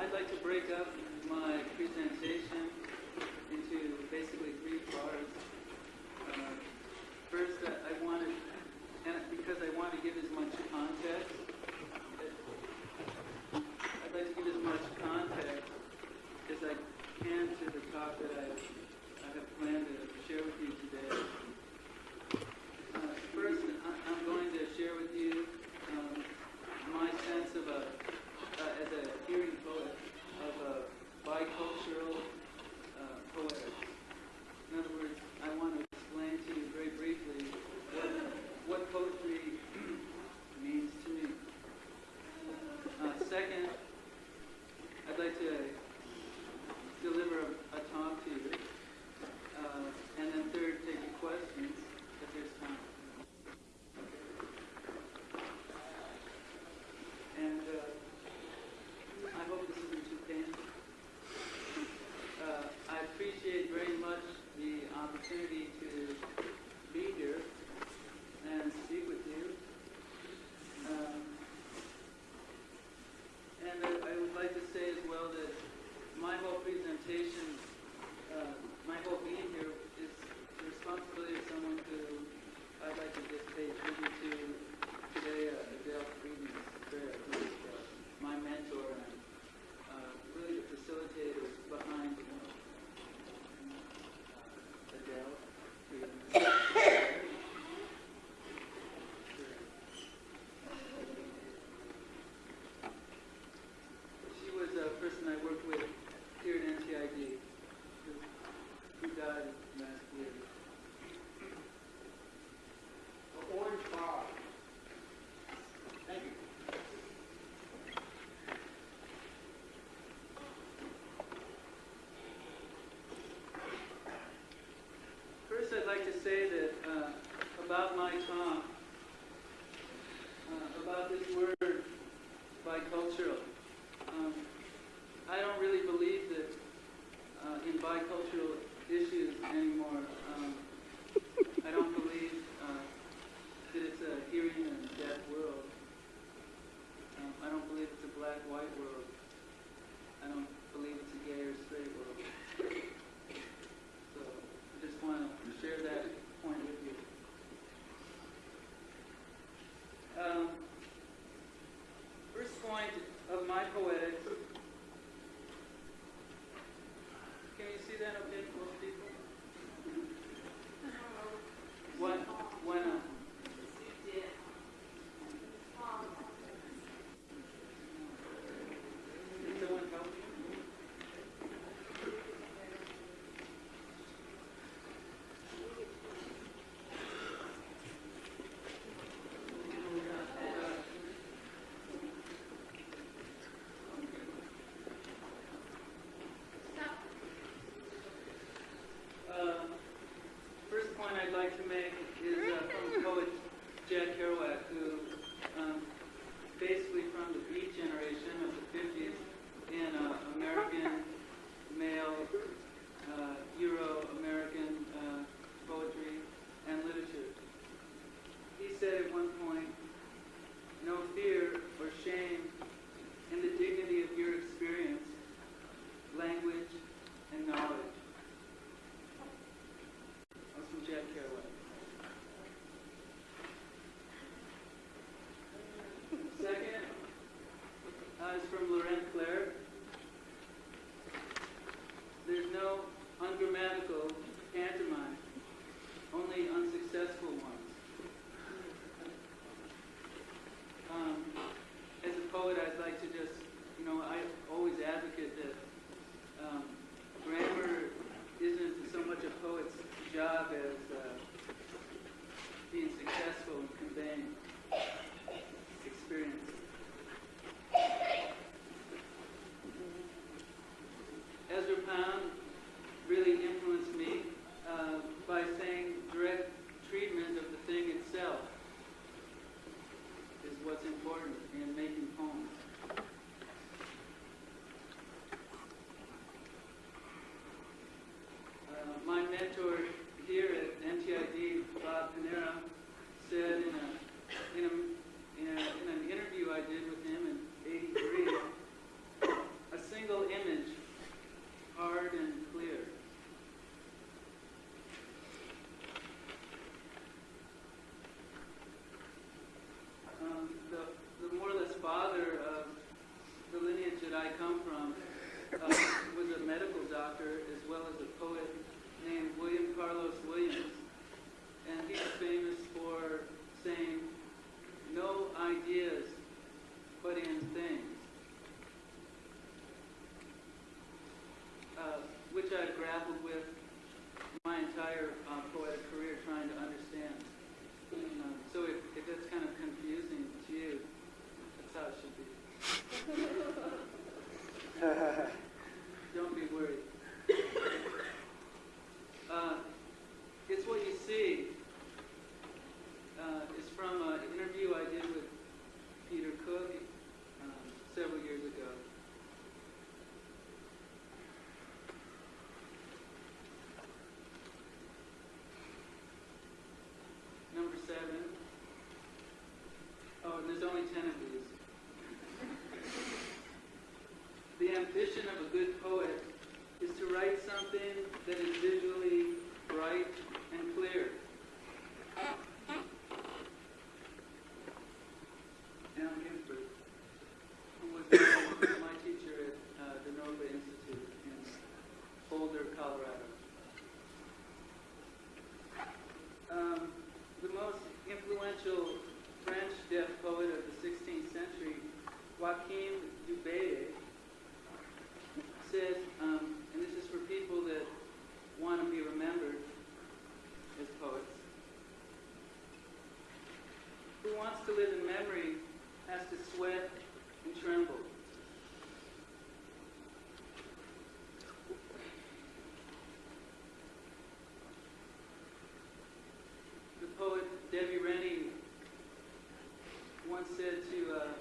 I'd like to break up my presentation into basically say that uh, about my time, Which I've grappled with my entire um, poetic career trying to understand. Um, so if, if it's kind of confusing to you, that's how it should be. good poet is to write something that is visual. to uh,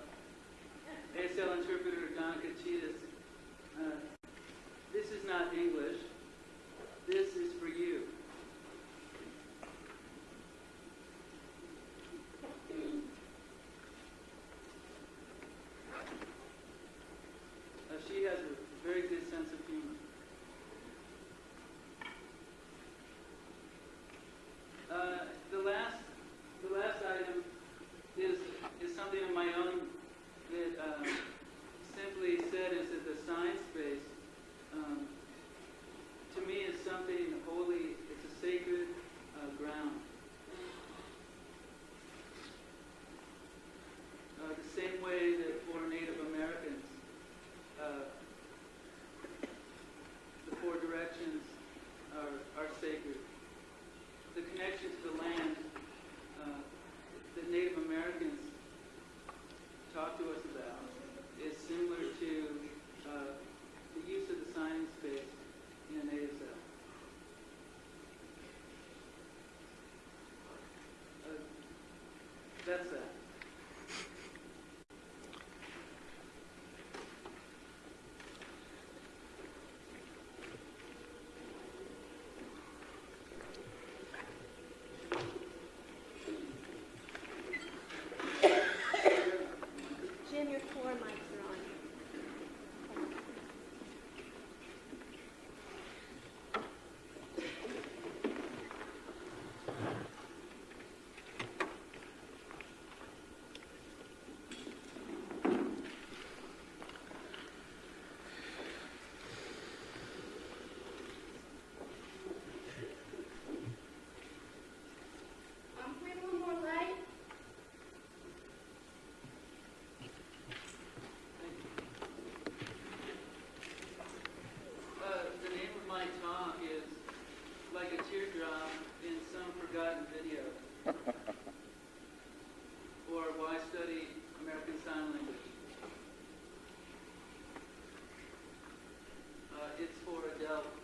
대학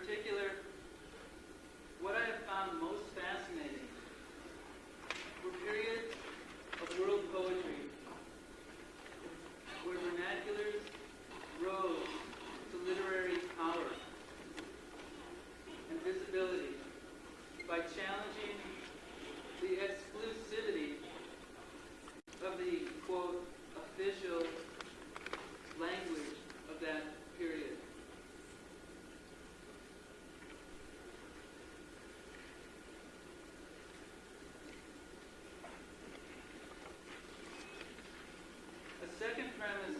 particular, what I have found most fascinating were periods of world poetry where vernaculars rose to literary power and visibility by challenging second premise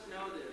Poets know this.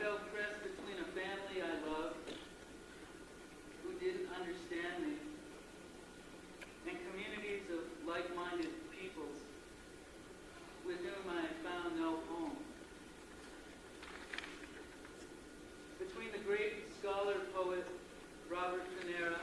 felt pressed between a family I loved who didn't understand me and communities of like-minded peoples with whom I found no home. Between the great scholar-poet Robert Pinera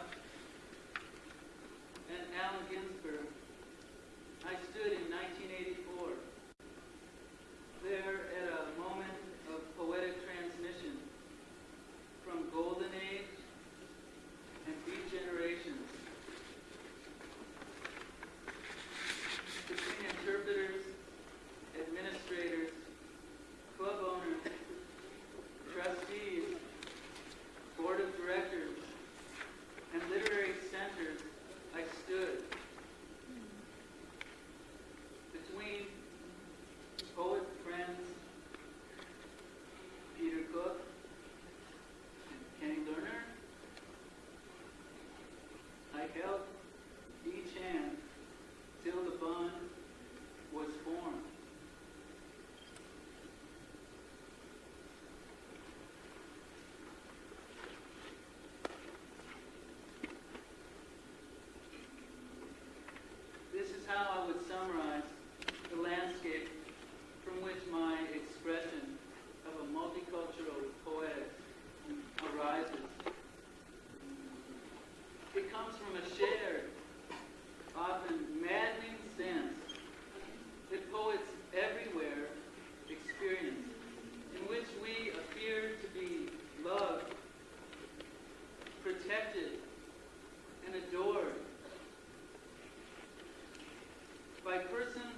by persons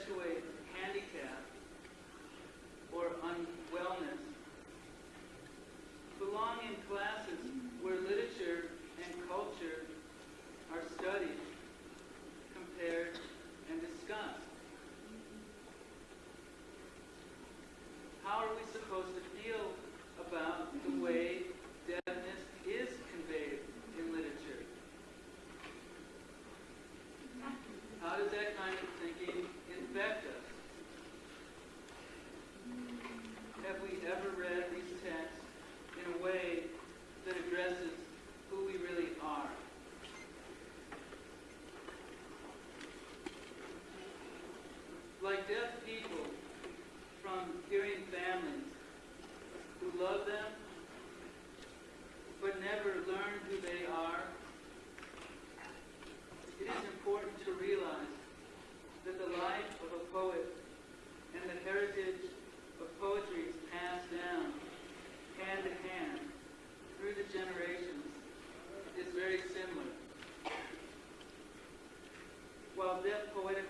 perpetuate deaf people from hearing families who love them but never learn who they are, it is important to realize that the life of a poet and the heritage of poetry is passed down hand to hand through the generations is very similar. While deaf poetic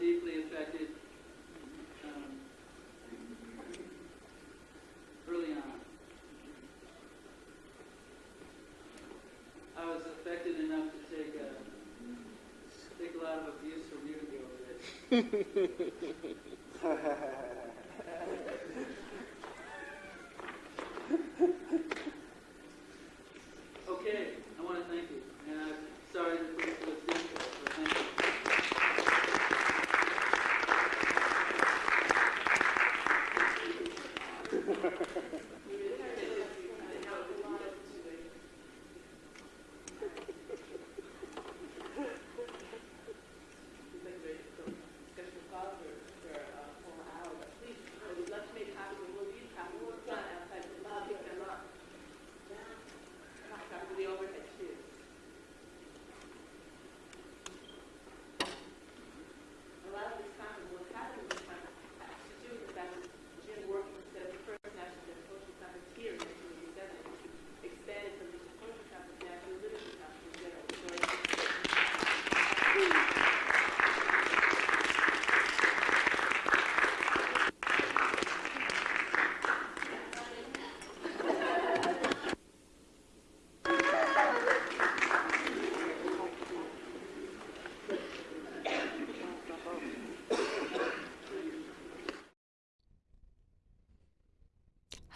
deeply affected um, early on. I was affected enough to take a, take a lot of abuse from you to go with it.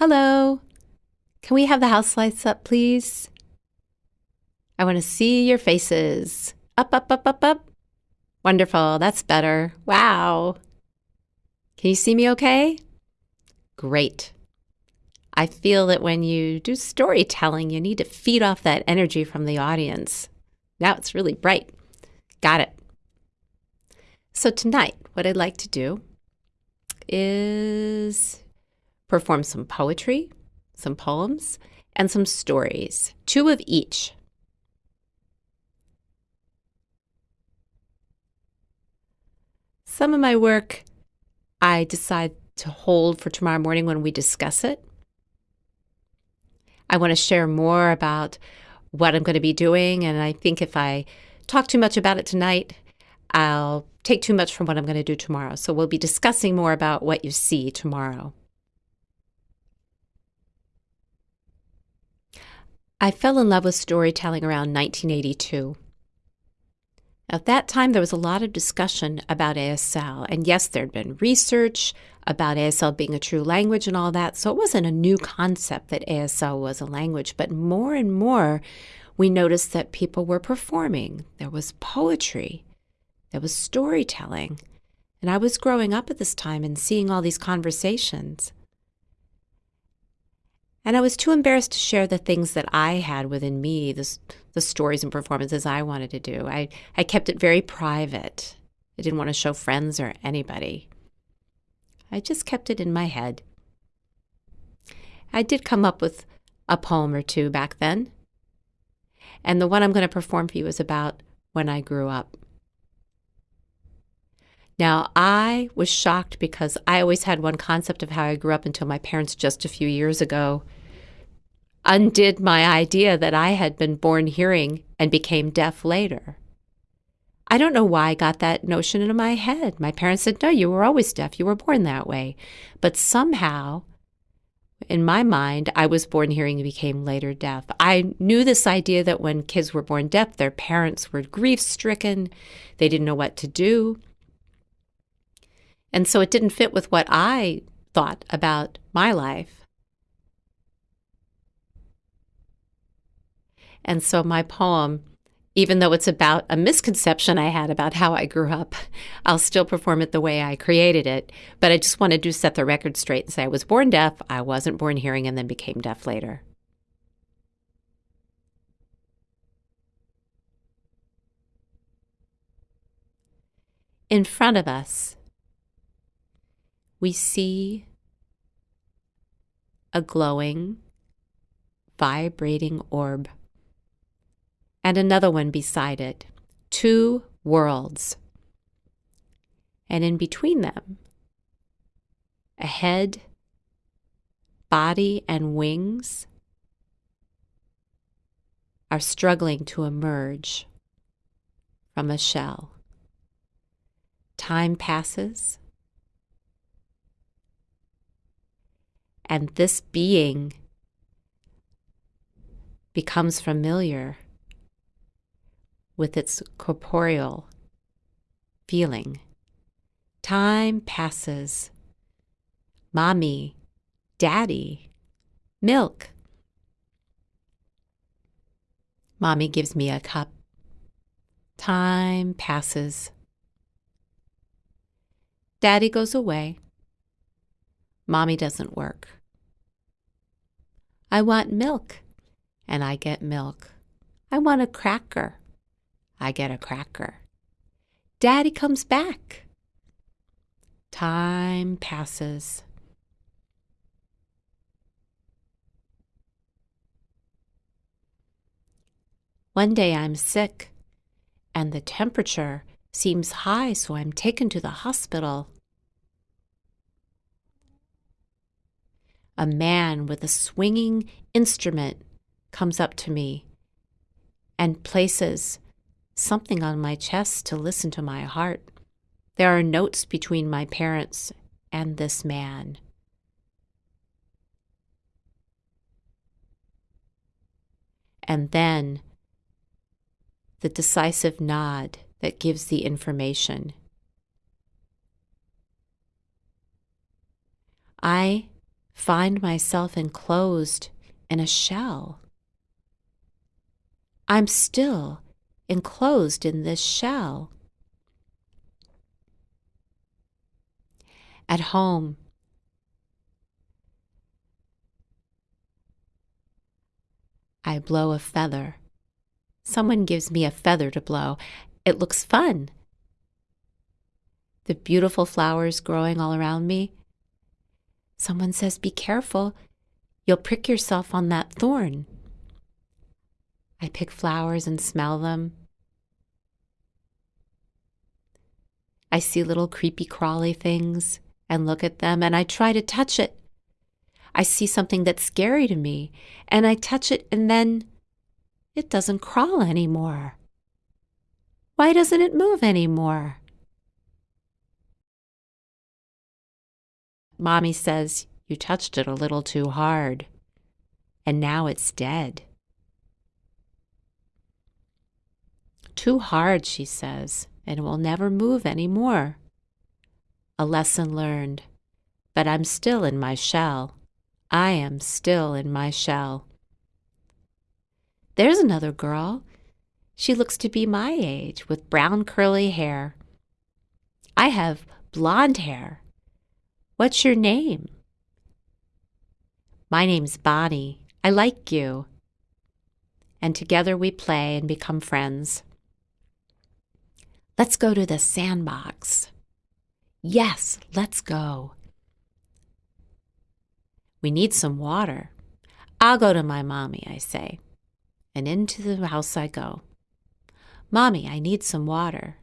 Hello. Can we have the house lights up, please? I want to see your faces. Up, up, up, up, up. Wonderful. That's better. Wow. Can you see me okay? Great. I feel that when you do storytelling, you need to feed off that energy from the audience. Now it's really bright. Got it. So, tonight, what I'd like to do is perform some poetry, some poems, and some stories, two of each. Some of my work I decide to hold for tomorrow morning when we discuss it. I want to share more about what I'm going to be doing, and I think if I talk too much about it tonight, I'll take too much from what I'm going to do tomorrow. So we'll be discussing more about what you see tomorrow. I fell in love with storytelling around 1982. At that time, there was a lot of discussion about ASL. And yes, there'd been research about ASL being a true language and all that. So it wasn't a new concept that ASL was a language. But more and more, we noticed that people were performing. There was poetry, there was storytelling. And I was growing up at this time and seeing all these conversations. And I was too embarrassed to share the things that I had within me, the, the stories and performances I wanted to do. I, I kept it very private. I didn't want to show friends or anybody. I just kept it in my head. I did come up with a poem or two back then. And the one I'm going to perform for you is about when I grew up. Now, I was shocked because I always had one concept of how I grew up until my parents, just a few years ago, undid my idea that I had been born hearing and became deaf later. I don't know why I got that notion into my head. My parents said, No, you were always deaf. You were born that way. But somehow, in my mind, I was born hearing and became later deaf. I knew this idea that when kids were born deaf, their parents were grief stricken, they didn't know what to do. And so it didn't fit with what I thought about my life. And so my poem, even though it's about a misconception I had about how I grew up, I'll still perform it the way I created it. But I just wanted to set the record straight and say I was born deaf, I wasn't born hearing, and then became deaf later. In front of us, we see a glowing, vibrating orb, and another one beside it, two worlds. And in between them, a head, body, and wings are struggling to emerge from a shell. Time passes. And this being becomes familiar with its corporeal feeling Time passes. Mommy, Daddy, milk. Mommy gives me a cup. Time passes. Daddy goes away. Mommy doesn't work. I want milk, and I get milk. I want a cracker. I get a cracker. Daddy comes back. Time passes. One day I'm sick, and the temperature seems high, so I'm taken to the hospital. A man with a swinging instrument comes up to me and places something on my chest to listen to my heart. There are notes between my parents and this man. And then the decisive nod that gives the information. I find myself enclosed in a shell. I'm still enclosed in this shell. At home, I blow a feather. Someone gives me a feather to blow. It looks fun. The beautiful flowers growing all around me. Someone says, Be careful, you'll prick yourself on that thorn. I pick flowers and smell them. I see little creepy crawly things and look at them and I try to touch it. I see something that's scary to me and I touch it and then it doesn't crawl anymore. Why doesn't it move anymore? Mommy says, You touched it a little too hard, and now it's dead. Too hard, she says, and will never move any more. A lesson learned, but I'm still in my shell. I am still in my shell. There's another girl. She looks to be my age with brown curly hair. I have blonde hair. What's your name? My name's Bonnie. I like you. And together we play and become friends. Let's go to the sandbox. Yes, let's go. We need some water. I'll go to my mommy, I say. And into the house I go. Mommy, I need some water.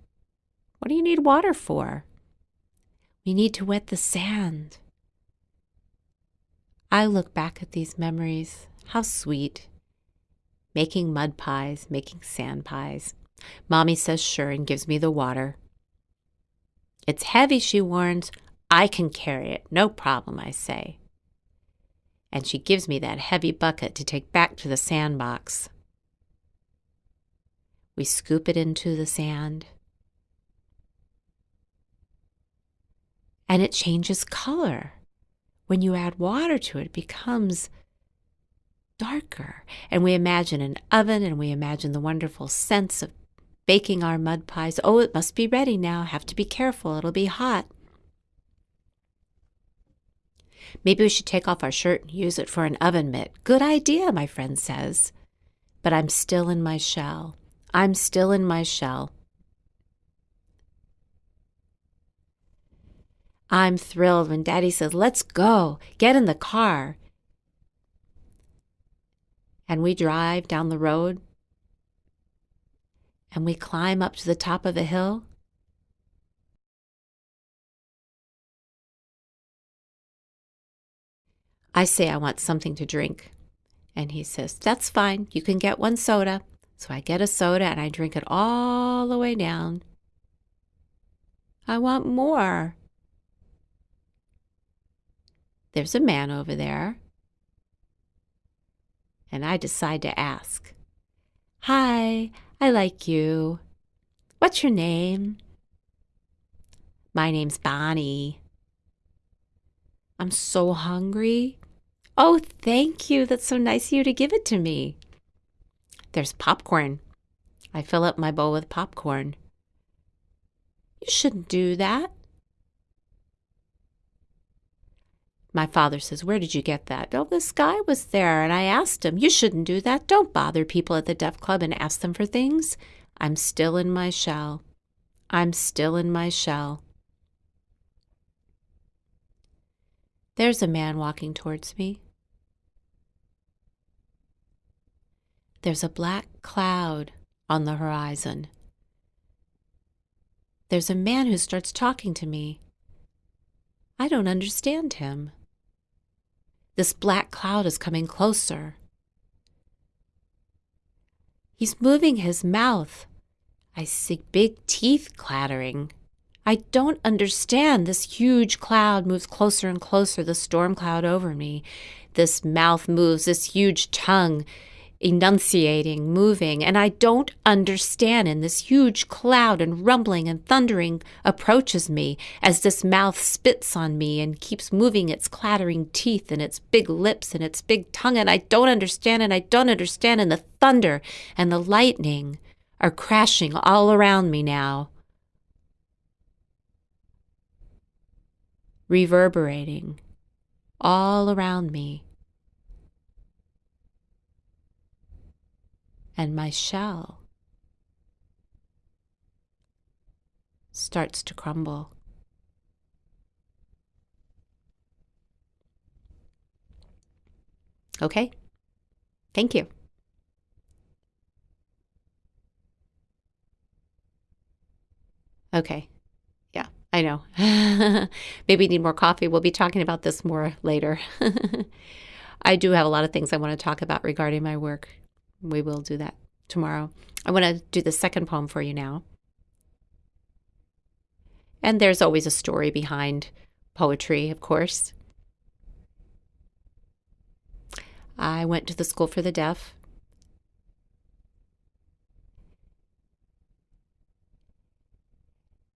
What do you need water for? We need to wet the sand. I look back at these memories. How sweet. Making mud pies, making sand pies. Mommy says sure and gives me the water. It's heavy, she warns. I can carry it, no problem, I say. And she gives me that heavy bucket to take back to the sandbox. We scoop it into the sand. And it changes color. When you add water to it, it becomes darker. And we imagine an oven and we imagine the wonderful scents of baking our mud pies. Oh, it must be ready now. Have to be careful. It'll be hot. Maybe we should take off our shirt and use it for an oven mitt. Good idea, my friend says. But I'm still in my shell. I'm still in my shell. I'm thrilled when Daddy says, Let's go, get in the car. And we drive down the road and we climb up to the top of a hill. I say I want something to drink. And he says, That's fine. You can get one soda. So I get a soda and I drink it all the way down. I want more. There's a man over there. And I decide to ask, Hi, I like you. What's your name? My name's Bonnie. I'm so hungry. Oh, thank you. That's so nice of you to give it to me. There's popcorn. I fill up my bowl with popcorn. You shouldn't do that. My father says, Where did you get that? Oh, this guy was there, and I asked him, You shouldn't do that. Don't bother people at the deaf club and ask them for things. I'm still in my shell. I'm still in my shell. There's a man walking towards me. There's a black cloud on the horizon. There's a man who starts talking to me. I don't understand him. This black cloud is coming closer. He's moving his mouth. I see big teeth clattering. I don't understand. This huge cloud moves closer and closer, the storm cloud over me. This mouth moves, this huge tongue enunciating, moving, and I don't understand. And this huge cloud and rumbling and thundering approaches me as this mouth spits on me and keeps moving its clattering teeth and its big lips and its big tongue. And I don't understand, and I don't understand. And the thunder and the lightning are crashing all around me now. Reverberating all around me. And my shell starts to crumble. Okay? Thank you. Okay. Yeah, I know. Maybe need more coffee. We'll be talking about this more later. I do have a lot of things I want to talk about regarding my work we will do that tomorrow. I want to do the second poem for you now. And there's always a story behind poetry, of course. I went to the School for the Deaf.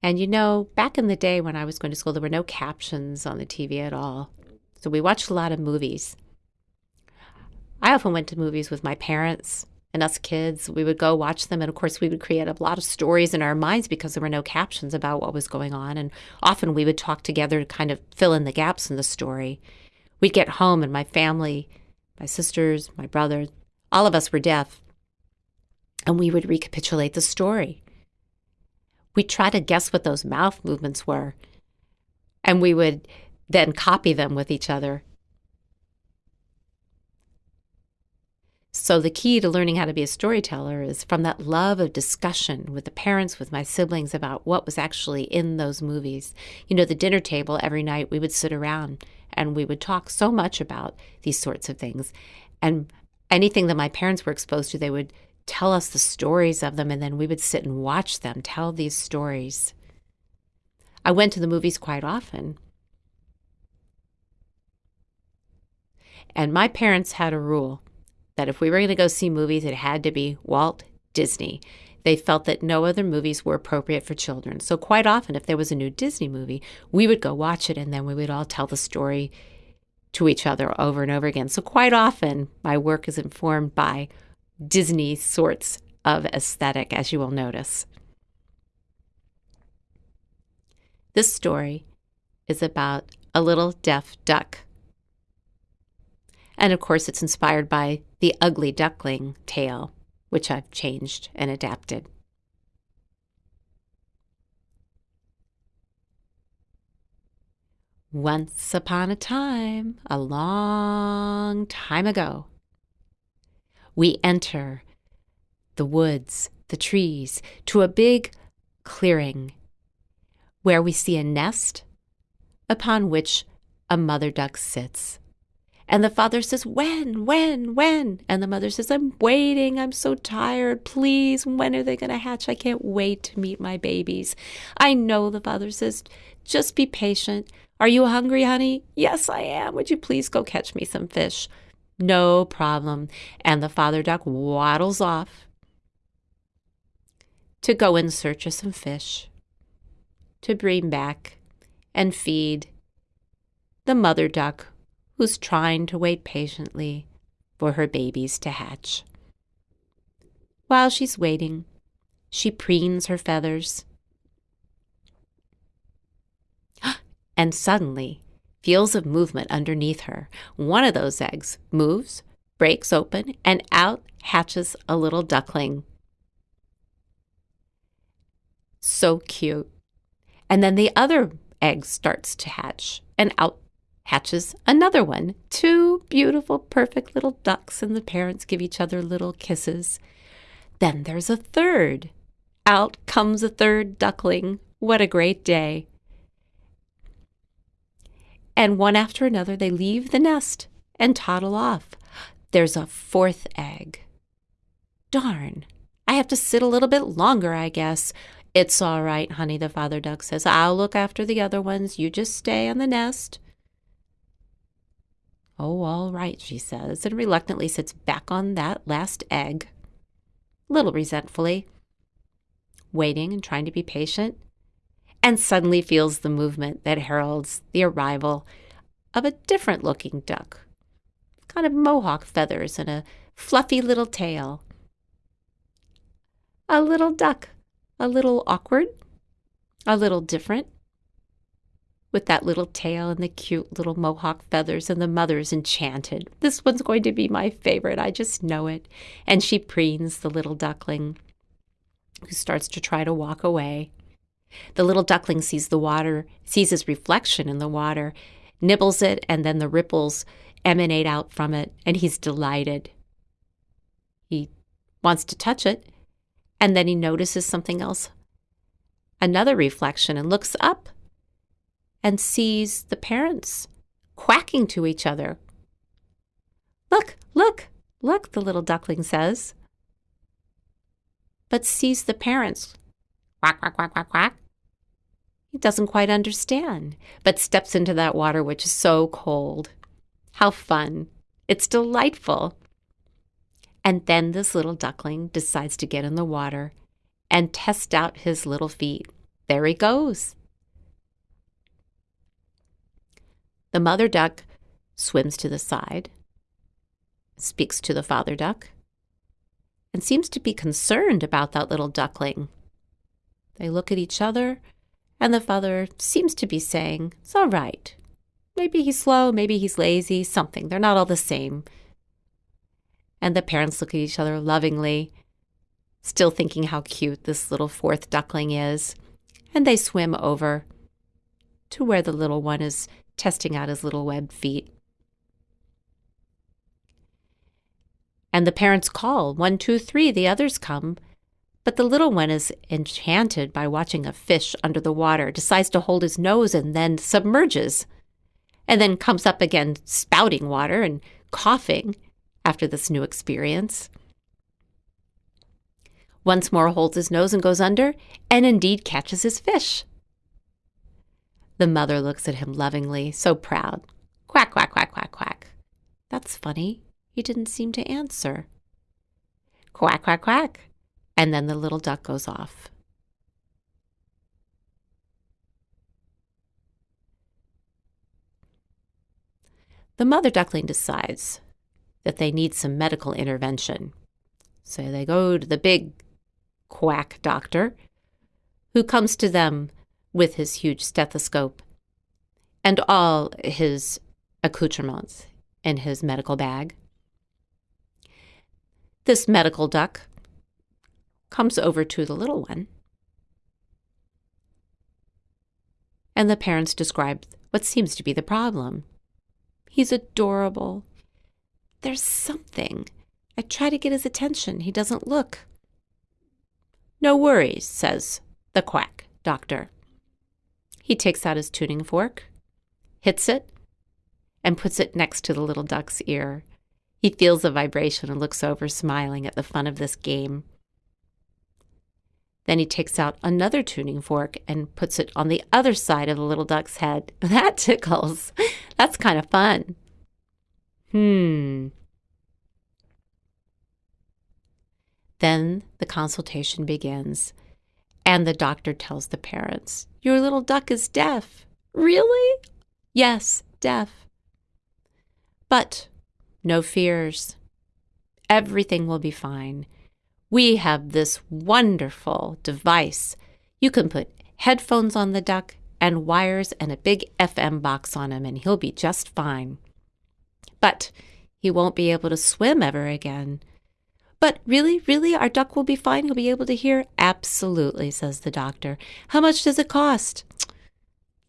And you know, back in the day when I was going to school, there were no captions on the TV at all. So we watched a lot of movies. I often went to movies with my parents and us kids. We would go watch them. And of course, we would create a lot of stories in our minds because there were no captions about what was going on. And often we would talk together to kind of fill in the gaps in the story. We'd get home, and my family, my sisters, my brother, all of us were deaf. And we would recapitulate the story. We'd try to guess what those mouth movements were. And we would then copy them with each other So, the key to learning how to be a storyteller is from that love of discussion with the parents, with my siblings about what was actually in those movies. You know, the dinner table every night, we would sit around and we would talk so much about these sorts of things. And anything that my parents were exposed to, they would tell us the stories of them, and then we would sit and watch them tell these stories. I went to the movies quite often. And my parents had a rule that if we were going to go see movies, it had to be Walt Disney. They felt that no other movies were appropriate for children. So, quite often, if there was a new Disney movie, we would go watch it and then we would all tell the story to each other over and over again. So, quite often, my work is informed by Disney sorts of aesthetic, as you will notice. This story is about a little deaf duck and of course, it's inspired by the ugly duckling tale, which I've changed and adapted. Once upon a time, a long time ago, we enter the woods, the trees, to a big clearing where we see a nest upon which a mother duck sits. And the father says, When, when, when? And the mother says, I'm waiting. I'm so tired. Please, when are they going to hatch? I can't wait to meet my babies. I know, the father says, Just be patient. Are you hungry, honey? Yes, I am. Would you please go catch me some fish? No problem. And the father duck waddles off to go in search of some fish to bring back and feed the mother duck who's trying to wait patiently for her babies to hatch. While she's waiting, she preens her feathers and suddenly feels a movement underneath her. One of those eggs moves, breaks open, and out hatches a little duckling. So cute. And then the other egg starts to hatch, and out hatches another one. Two beautiful, perfect little ducks, and the parents give each other little kisses. Then there's a third. Out comes a third duckling. What a great day. And one after another, they leave the nest and toddle off. There's a fourth egg. Darn, I have to sit a little bit longer, I guess. It's all right, honey, the father duck says. I'll look after the other ones. You just stay on the nest. Oh, all right, she says, and reluctantly sits back on that last egg, little resentfully, waiting and trying to be patient, and suddenly feels the movement that heralds the arrival of a different looking duck. Kind of mohawk feathers and a fluffy little tail. A little duck, a little awkward, a little different, with that little tail and the cute little mohawk feathers, and the mother's enchanted. This one's going to be my favorite. I just know it. And she preens the little duckling, who starts to try to walk away. The little duckling sees the water, sees his reflection in the water, nibbles it, and then the ripples emanate out from it, and he's delighted. He wants to touch it, and then he notices something else another reflection and looks up and sees the parents quacking to each other. Look, look, look, the little duckling says, but sees the parents quack, quack, quack, quack, quack. He doesn't quite understand, but steps into that water which is so cold. How fun! It's delightful. And then this little duckling decides to get in the water and test out his little feet. There he goes. The mother duck swims to the side, speaks to the father duck, and seems to be concerned about that little duckling. They look at each other, and the father seems to be saying, It's all right. Maybe he's slow, maybe he's lazy, something. They're not all the same. And the parents look at each other lovingly, still thinking how cute this little fourth duckling is, and they swim over to where the little one is testing out his little webbed feet. And the parents call one, two, three, the others come. But the little one is enchanted by watching a fish under the water, decides to hold his nose and then submerges, and then comes up again spouting water and coughing after this new experience. Once more holds his nose and goes under, and indeed catches his fish. The mother looks at him lovingly, so proud. Quack, quack, quack, quack, quack. That's funny. He didn't seem to answer. Quack, quack, quack. And then the little duck goes off. The mother duckling decides that they need some medical intervention. So they go to the big quack doctor, who comes to them with his huge stethoscope and all his accoutrements in his medical bag. This medical duck comes over to the little one, and the parents describe what seems to be the problem. He's adorable. There's something. I try to get his attention. He doesn't look. No worries, says the quack doctor. He takes out his tuning fork, hits it, and puts it next to the little duck's ear. He feels the vibration and looks over, smiling at the fun of this game. Then he takes out another tuning fork and puts it on the other side of the little duck's head. That tickles. That's kind of fun. Hmm. Then the consultation begins And the doctor tells the parents, Your little duck is deaf. Really? Yes, deaf. But no fears. Everything will be fine. We have this wonderful device. You can put headphones on the duck and wires and a big FM box on him, and he'll be just fine. But he won't be able to swim ever again. But really, really, our duck will be fine. He'll be able to hear? Absolutely, says the doctor. How much does it cost?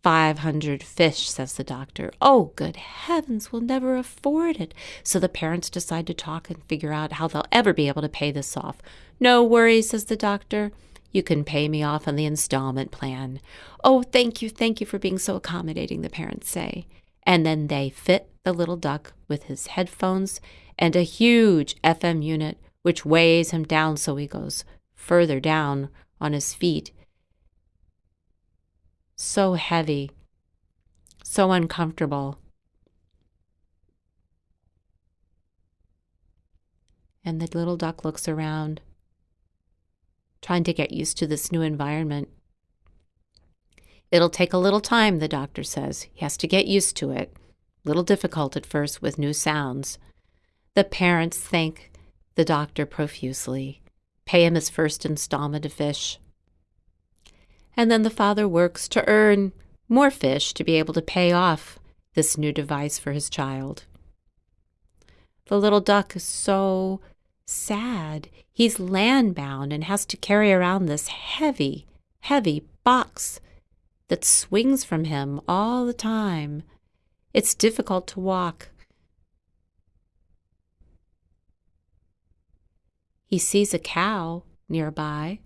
Five hundred fish, says the doctor. Oh, good heavens, we'll never afford it. So the parents decide to talk and figure out how they'll ever be able to pay this off. No worries, says the doctor. You can pay me off on the installment plan. Oh, thank you, thank you for being so accommodating, the parents say. And then they fit the little duck with his headphones and a huge FM unit, which weighs him down so he goes further down on his feet so heavy, so uncomfortable. And the little duck looks around, trying to get used to this new environment. It'll take a little time, the doctor says. He has to get used to it. Little difficult at first with new sounds. The parents thank the doctor profusely, pay him his first installment of fish and then the father works to earn more fish to be able to pay off this new device for his child. The little duck is so sad. He's land bound and has to carry around this heavy, heavy box that swings from him all the time. It's difficult to walk. He sees a cow nearby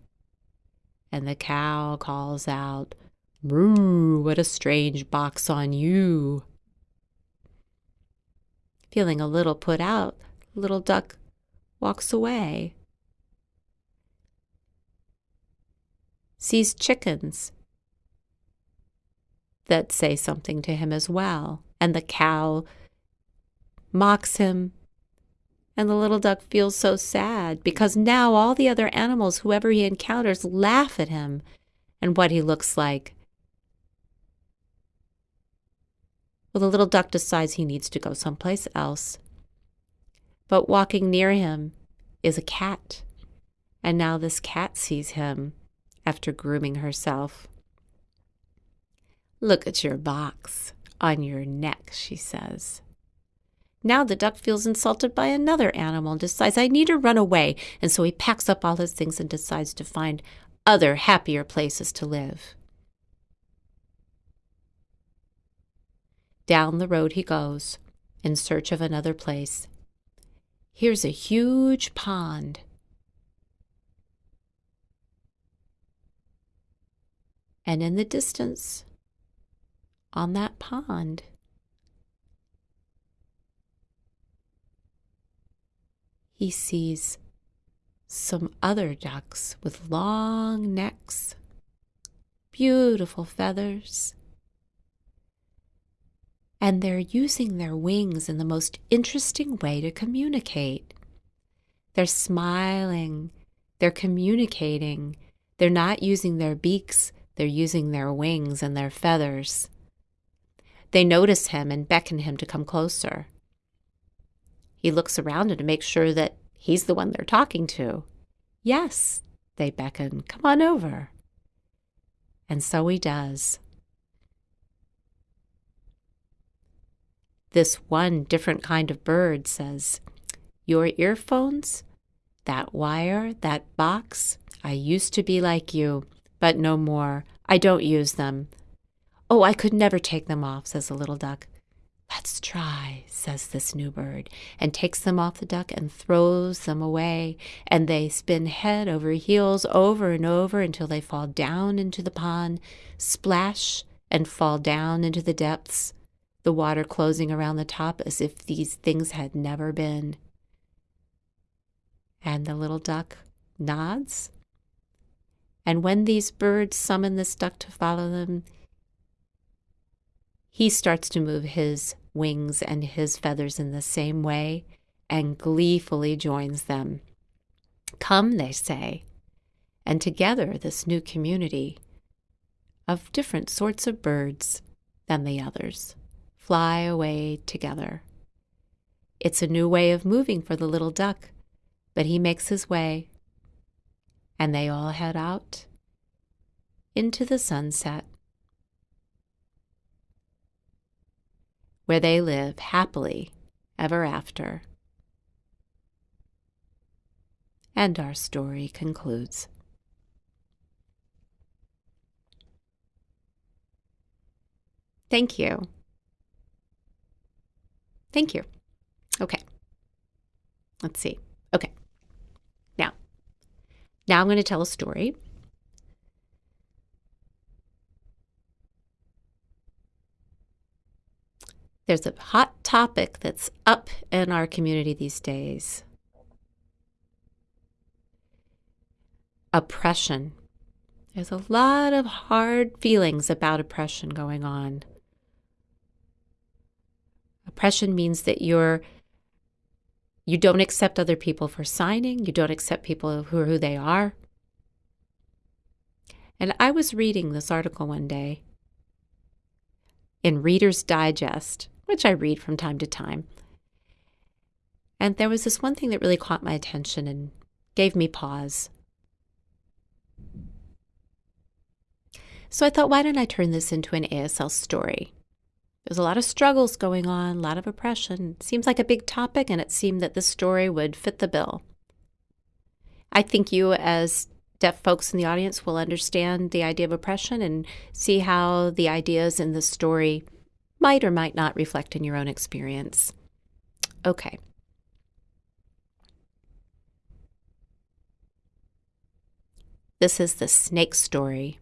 and the cow calls out, Moo, what a strange box on you. Feeling a little put out, little duck walks away. Sees chickens that say something to him as well, and the cow mocks him and the little duck feels so sad because now all the other animals, whoever he encounters, laugh at him and what he looks like. Well, the little duck decides he needs to go someplace else. But walking near him is a cat. And now this cat sees him after grooming herself. Look at your box on your neck, she says. Now the duck feels insulted by another animal and decides, I need to run away. And so he packs up all his things and decides to find other, happier places to live. Down the road he goes in search of another place. Here's a huge pond. And in the distance, on that pond, he sees some other ducks with long necks, beautiful feathers, and they're using their wings in the most interesting way to communicate. They're smiling, they're communicating, they're not using their beaks, they're using their wings and their feathers. They notice him and beckon him to come closer. He looks around to make sure that he's the one they're talking to. Yes, they beckon, come on over. And so he does. This one different kind of bird says, Your earphones, that wire, that box, I used to be like you, but no more. I don't use them. Oh, I could never take them off, says the little duck. Let's try, says this new bird, and takes them off the duck and throws them away. And they spin head over heels over and over until they fall down into the pond, splash, and fall down into the depths, the water closing around the top as if these things had never been. And the little duck nods. And when these birds summon this duck to follow them, he starts to move his wings and his feathers in the same way and gleefully joins them. Come, they say, And together, this new community of different sorts of birds than the others fly away together. It's a new way of moving for the little duck, but he makes his way, and they all head out into the sunset, where they live happily ever after. And our story concludes. Thank you. Thank you. Okay. Let's see. Okay. Now, now I'm going to tell a story. There's a hot topic that's up in our community these days oppression. There's a lot of hard feelings about oppression going on. Oppression means that you're you don't accept other people for signing, you don't accept people who are who they are. And I was reading this article one day in Reader's Digest, which I read from time to time. And there was this one thing that really caught my attention and gave me pause. So I thought, why don't I turn this into an ASL story? There's a lot of struggles going on, a lot of oppression. It seems like a big topic, and it seemed that this story would fit the bill. I think you, as deaf folks in the audience, will understand the idea of oppression and see how the ideas in the story might or might not reflect in your own experience. Okay. This is the snake story.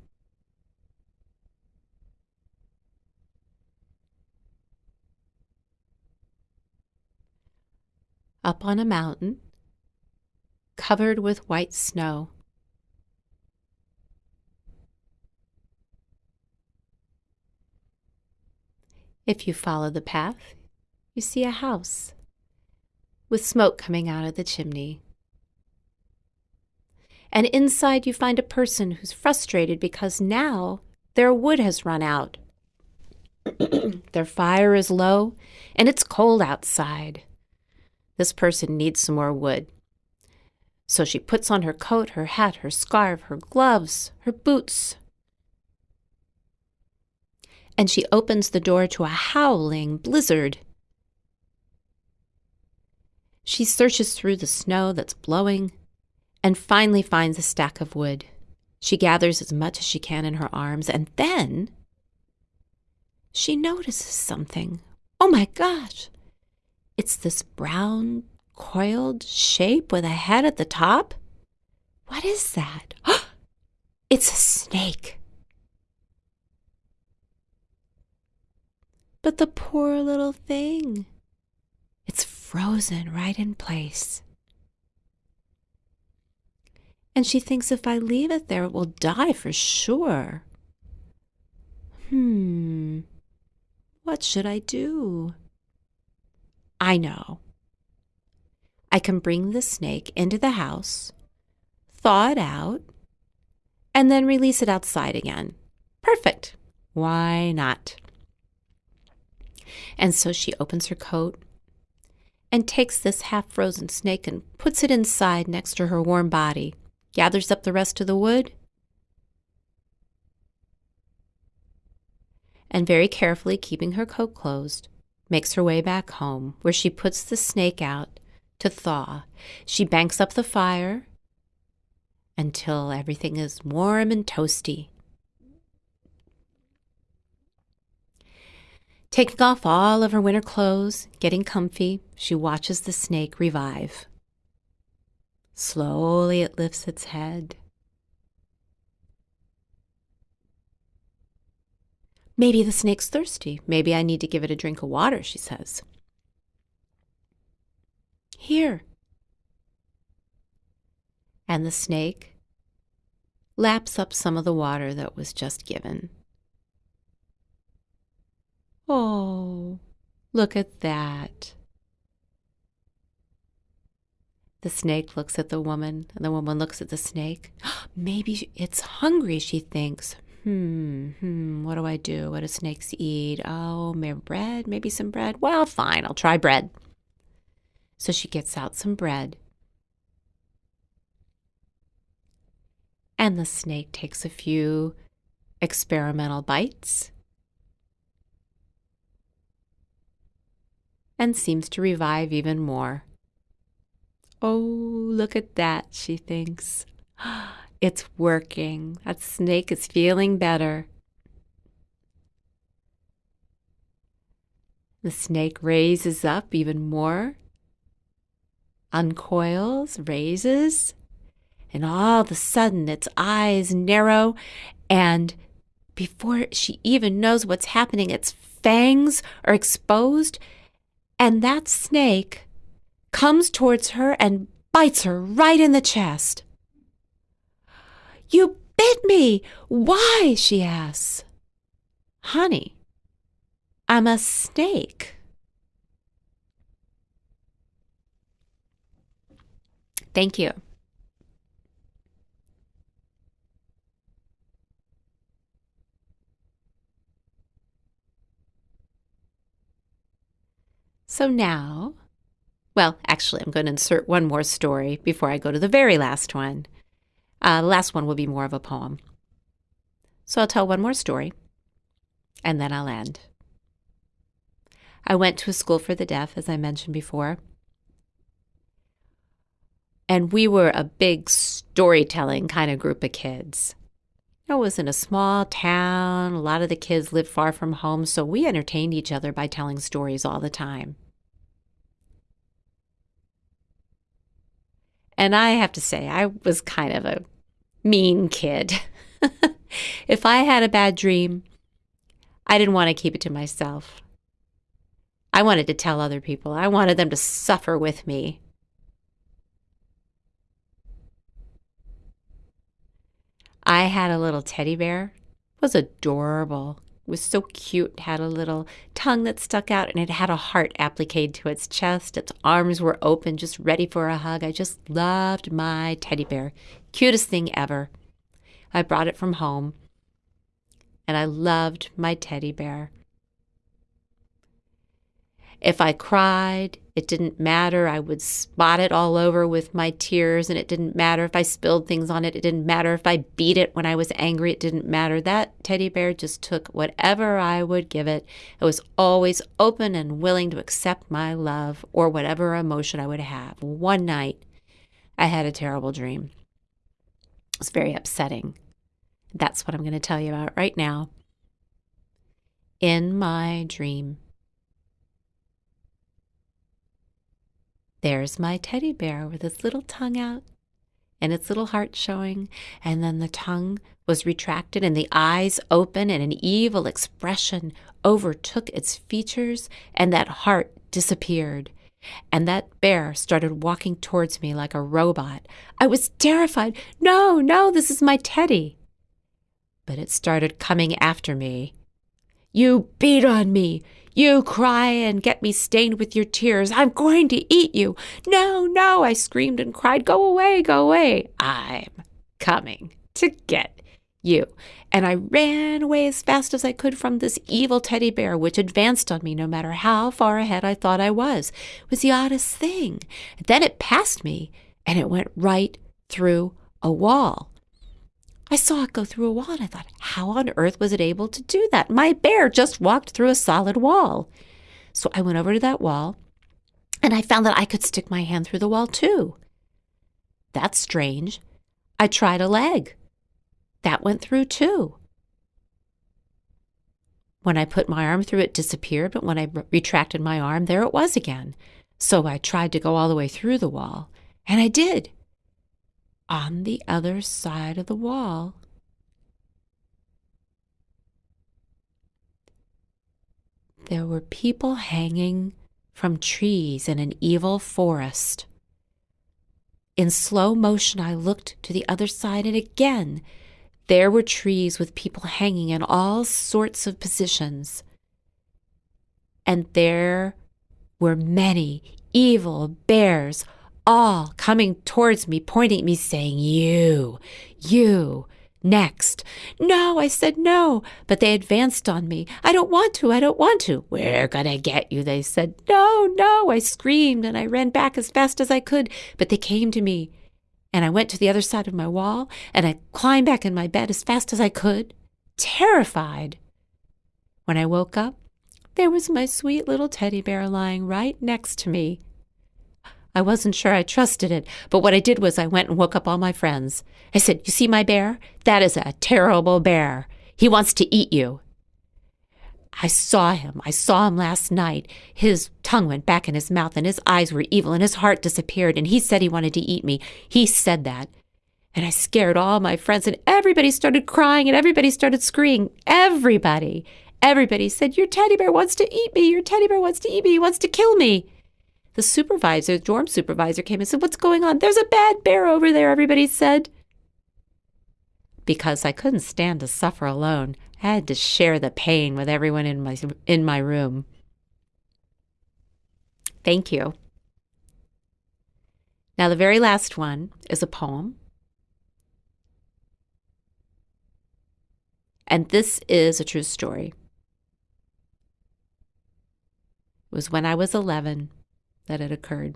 Up on a mountain, covered with white snow, If you follow the path, you see a house with smoke coming out of the chimney. And inside, you find a person who's frustrated because now their wood has run out. their fire is low and it's cold outside. This person needs some more wood. So she puts on her coat, her hat, her scarf, her gloves, her boots, and she opens the door to a howling blizzard. She searches through the snow that's blowing and finally finds a stack of wood. She gathers as much as she can in her arms, and then she notices something. Oh my gosh! It's this brown, coiled shape with a head at the top. What is that? it's a snake. But the poor little thing, it's frozen right in place. And she thinks if I leave it there, it will die for sure. Hmm, what should I do? I know. I can bring the snake into the house, thaw it out, and then release it outside again. Perfect. Why not? And so she opens her coat and takes this half frozen snake and puts it inside next to her warm body, gathers up the rest of the wood, and very carefully keeping her coat closed, makes her way back home, where she puts the snake out to thaw. She banks up the fire until everything is warm and toasty. Taking off all of her winter clothes, getting comfy, she watches the snake revive. Slowly it lifts its head. Maybe the snake's thirsty. Maybe I need to give it a drink of water, she says. Here. And the snake laps up some of the water that was just given. Oh, look at that. The snake looks at the woman, and the woman looks at the snake. Maybe it's hungry, she thinks. Hmm, hmm, what do I do? What do snakes eat? Oh, maybe bread? Maybe some bread? Well, fine, I'll try bread. So she gets out some bread. And the snake takes a few experimental bites and seems to revive even more. Oh, look at that, she thinks. It's working. That snake is feeling better. The snake raises up even more, uncoils, raises, and all of a sudden its eyes narrow, and before she even knows what's happening, its fangs are exposed, and that snake comes towards her and bites her right in the chest. You bit me! Why? she asks. Honey, I'm a snake. Thank you. So now, well, actually, I'm going to insert one more story before I go to the very last one. Uh, the last one will be more of a poem. So I'll tell one more story, and then I'll end. I went to a school for the deaf, as I mentioned before. And we were a big storytelling kind of group of kids. It was in a small town. A lot of the kids lived far from home, so we entertained each other by telling stories all the time. And I have to say, I was kind of a mean kid. if I had a bad dream, I didn't want to keep it to myself. I wanted to tell other people. I wanted them to suffer with me. I had a little teddy bear. It was adorable. Was so cute. It had a little tongue that stuck out and it had a heart appliqued to its chest. Its arms were open, just ready for a hug. I just loved my teddy bear. Cutest thing ever. I brought it from home and I loved my teddy bear. If I cried, it didn't matter. I would spot it all over with my tears, and it didn't matter if I spilled things on it. It didn't matter if I beat it when I was angry. It didn't matter. That teddy bear just took whatever I would give it. It was always open and willing to accept my love or whatever emotion I would have. One night, I had a terrible dream. It was very upsetting. That's what I'm going to tell you about right now. In my dream, There's my teddy bear with its little tongue out and its little heart showing, and then the tongue was retracted and the eyes open, and an evil expression overtook its features, and that heart disappeared. And that bear started walking towards me like a robot. I was terrified. No, no, this is my teddy. But it started coming after me. You beat on me. You cry and get me stained with your tears. I'm going to eat you. No, no, I screamed and cried. Go away, go away. I'm coming to get you. And I ran away as fast as I could from this evil teddy bear, which advanced on me no matter how far ahead I thought I was. It was the oddest thing. Then it passed me and it went right through a wall. I saw it go through a wall and I thought, how on earth was it able to do that? My bear just walked through a solid wall. So I went over to that wall and I found that I could stick my hand through the wall too. That's strange. I tried a leg. That went through too. When I put my arm through, it disappeared, but when I retracted my arm, there it was again. So I tried to go all the way through the wall, and I did on the other side of the wall. There were people hanging from trees in an evil forest. In slow motion, I looked to the other side, and again, there were trees with people hanging in all sorts of positions. And there were many evil bears all coming towards me, pointing at me, saying, You, you, next. No, I said no, but they advanced on me. I don't want to, I don't want to. We're gonna get you, they said. No, no, I screamed and I ran back as fast as I could, but they came to me. And I went to the other side of my wall and I climbed back in my bed as fast as I could, terrified. When I woke up, there was my sweet little teddy bear lying right next to me. I wasn't sure I trusted it, but what I did was I went and woke up all my friends. I said, You see my bear? That is a terrible bear. He wants to eat you. I saw him. I saw him last night. His tongue went back in his mouth, and his eyes were evil, and his heart disappeared, and he said he wanted to eat me. He said that. And I scared all my friends, and everybody started crying, and everybody started screaming. Everybody. Everybody said, Your teddy bear wants to eat me. Your teddy bear wants to eat me. He wants to kill me. The supervisor, the dorm supervisor, came and said, What's going on? There's a bad bear over there, everybody said. Because I couldn't stand to suffer alone, I had to share the pain with everyone in my, in my room. Thank you. Now, the very last one is a poem. And this is a true story. It was when I was 11 that had occurred.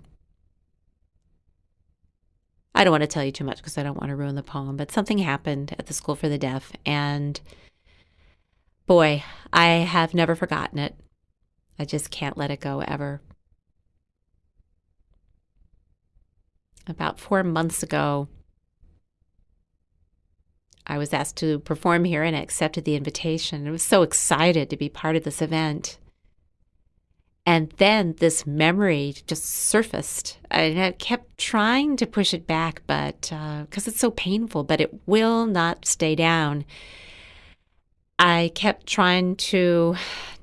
I don't want to tell you too much because I don't want to ruin the poem, but something happened at the School for the Deaf, and boy, I have never forgotten it. I just can't let it go ever. About four months ago, I was asked to perform here and I accepted the invitation. I was so excited to be part of this event. And then this memory just surfaced. And I kept trying to push it back, but because uh, it's so painful, but it will not stay down. I kept trying to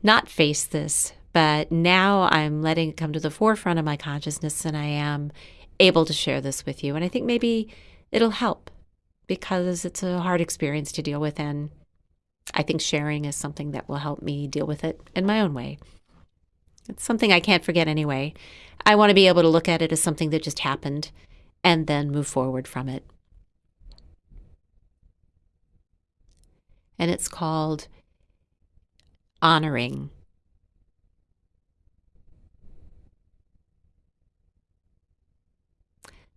not face this, but now I'm letting it come to the forefront of my consciousness and I am able to share this with you. And I think maybe it'll help because it's a hard experience to deal with. And I think sharing is something that will help me deal with it in my own way. It's something I can't forget anyway. I want to be able to look at it as something that just happened and then move forward from it. And it's called honoring.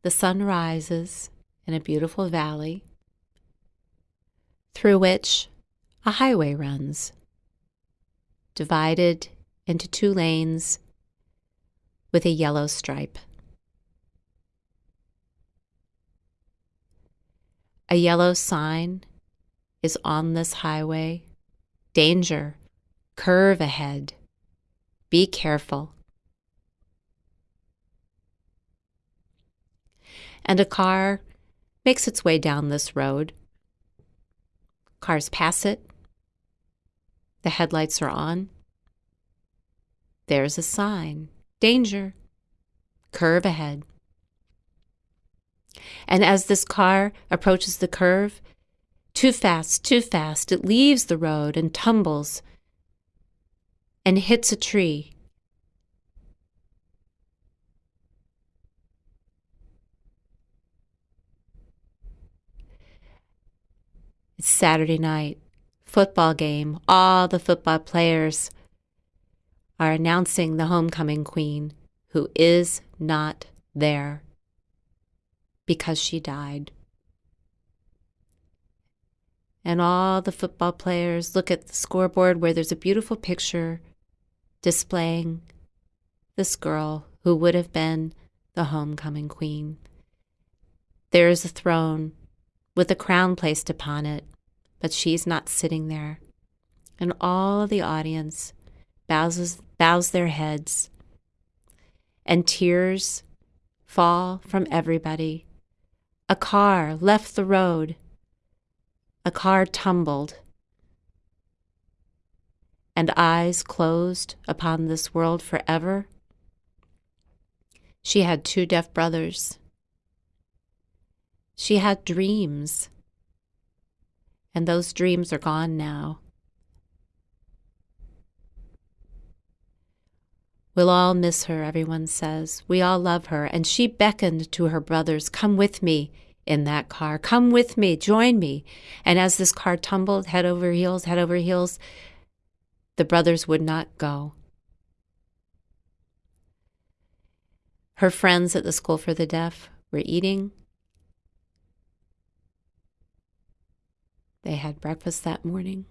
The sun rises in a beautiful valley through which a highway runs, divided into two lanes with a yellow stripe. A yellow sign is on this highway. Danger, curve ahead, be careful. And a car makes its way down this road. Cars pass it. The headlights are on. There's a sign danger, curve ahead. And as this car approaches the curve, too fast, too fast, it leaves the road and tumbles and hits a tree. It's Saturday night, football game, all the football players are announcing the homecoming queen who is not there because she died. And all the football players look at the scoreboard where there's a beautiful picture displaying this girl who would have been the homecoming queen. There is a throne with a crown placed upon it, but she's not sitting there. And all of the audience bows, bows their heads, and tears fall from everybody. A car left the road. A car tumbled. And eyes closed upon this world forever. She had two deaf brothers. She had dreams. And those dreams are gone now. We'll all miss her, everyone says. We all love her. And she beckoned to her brothers, Come with me in that car. Come with me. Join me. And as this car tumbled head over heels, head over heels, the brothers would not go. Her friends at the School for the Deaf were eating. They had breakfast that morning.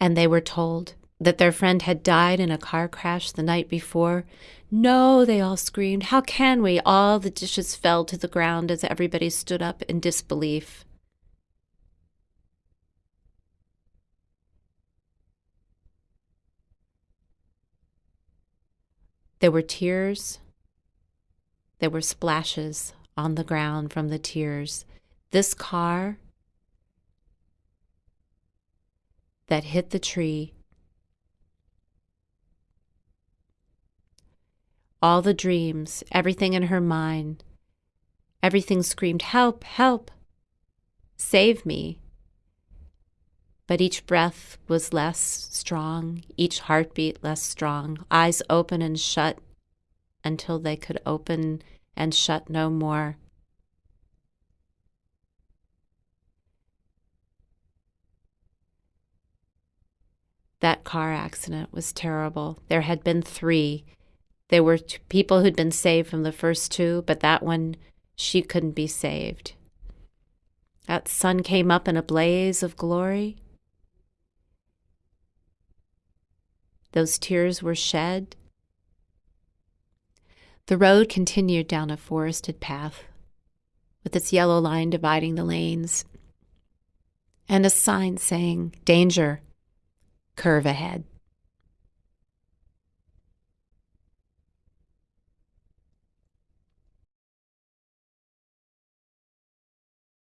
And they were told that their friend had died in a car crash the night before. No, they all screamed. How can we? All the dishes fell to the ground as everybody stood up in disbelief. There were tears. There were splashes on the ground from the tears. This car that hit the tree, all the dreams, everything in her mind, everything screamed, Help, help, save me. But each breath was less strong, each heartbeat less strong, eyes open and shut until they could open and shut no more. That car accident was terrible. There had been three. There were people who'd been saved from the first two, but that one, she couldn't be saved. That sun came up in a blaze of glory. Those tears were shed. The road continued down a forested path with its yellow line dividing the lanes and a sign saying, Danger, curve ahead.